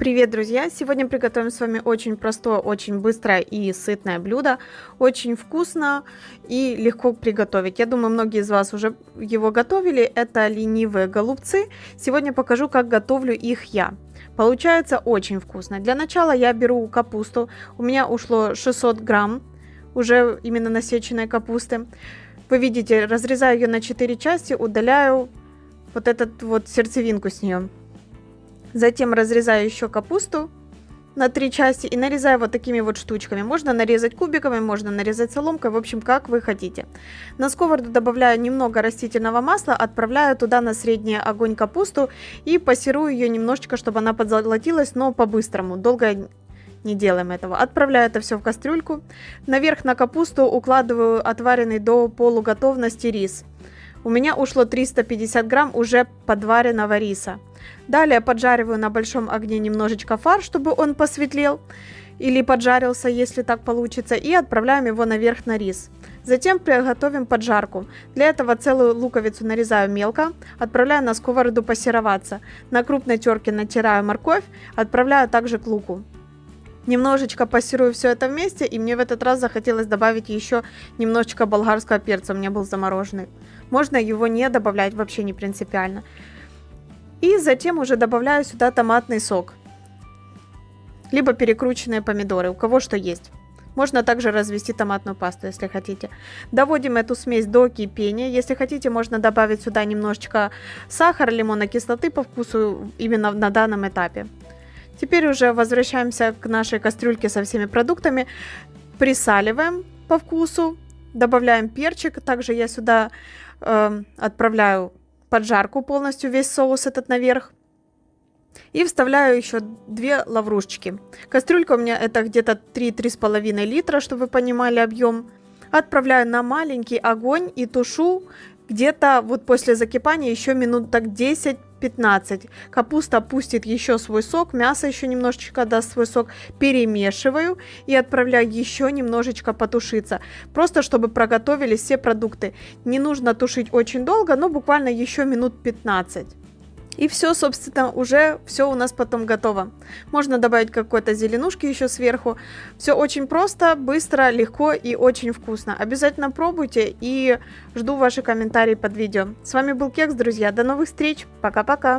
Привет, друзья! Сегодня приготовим с вами очень простое, очень быстрое и сытное блюдо. Очень вкусно и легко приготовить. Я думаю, многие из вас уже его готовили. Это ленивые голубцы. Сегодня покажу, как готовлю их я. Получается очень вкусно. Для начала я беру капусту. У меня ушло 600 грамм уже именно насеченной капусты. Вы видите, разрезаю ее на 4 части, удаляю вот этот вот сердцевинку с нее. Затем разрезаю еще капусту на три части и нарезаю вот такими вот штучками. Можно нарезать кубиками, можно нарезать соломкой, в общем, как вы хотите. На сковороду добавляю немного растительного масла, отправляю туда на средний огонь капусту и пассирую ее немножечко, чтобы она подзолотилась, но по-быстрому, долго не делаем этого. Отправляю это все в кастрюльку. Наверх на капусту укладываю отваренный до полуготовности рис. У меня ушло 350 грамм уже подваренного риса. Далее поджариваю на большом огне немножечко фарш, чтобы он посветлел или поджарился, если так получится, и отправляем его наверх на рис. Затем приготовим поджарку. Для этого целую луковицу нарезаю мелко, отправляю на сковороду пассероваться. На крупной терке натираю морковь, отправляю также к луку. Немножечко пассирую все это вместе, и мне в этот раз захотелось добавить еще немножечко болгарского перца, у меня был замороженный. Можно его не добавлять, вообще не принципиально. И затем уже добавляю сюда томатный сок. Либо перекрученные помидоры, у кого что есть. Можно также развести томатную пасту, если хотите. Доводим эту смесь до кипения. Если хотите, можно добавить сюда немножечко сахара, лимонной кислоты по вкусу именно на данном этапе. Теперь уже возвращаемся к нашей кастрюльке со всеми продуктами. Присаливаем по вкусу. Добавляем перчик. Также я сюда э, отправляю поджарку полностью, весь соус этот наверх. И вставляю еще две лаврушечки. Кастрюлька у меня это где-то 3-3,5 литра, чтобы вы понимали объем. Отправляю на маленький огонь и тушу где-то вот после закипания еще минут так 10 15. Капуста пустит еще свой сок, мясо еще немножечко даст свой сок. Перемешиваю и отправляю еще немножечко потушиться. Просто чтобы проготовились все продукты. Не нужно тушить очень долго, но буквально еще минут 15. И все, собственно, уже все у нас потом готово. Можно добавить какой-то зеленушки еще сверху. Все очень просто, быстро, легко и очень вкусно. Обязательно пробуйте и жду ваши комментарии под видео. С вами был Кекс, друзья. До новых встреч. Пока-пока.